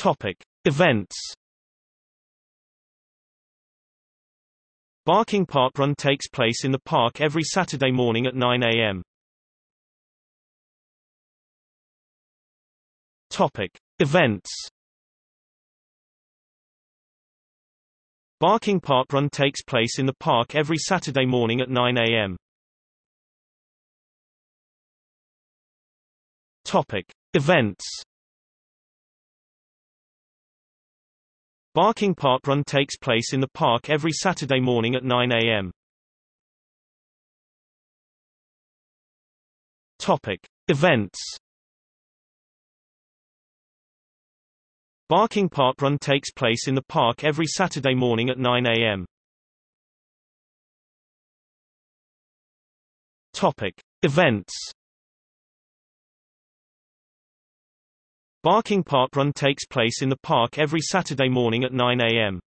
Topic: Events. Barking Park Run takes place in the park every Saturday morning at 9 a.m. Topic: Events. Barking Park Run takes place in the park every Saturday morning at 9 a.m. Topic: Events. Barking Park Run takes place in the park every Saturday morning at 9 a.m. Topic: Events. Barking Park Run takes place in the park every Saturday morning at 9 a.m. Topic: Events. Barking Park Run takes place in the park every Saturday morning at 9 a.m.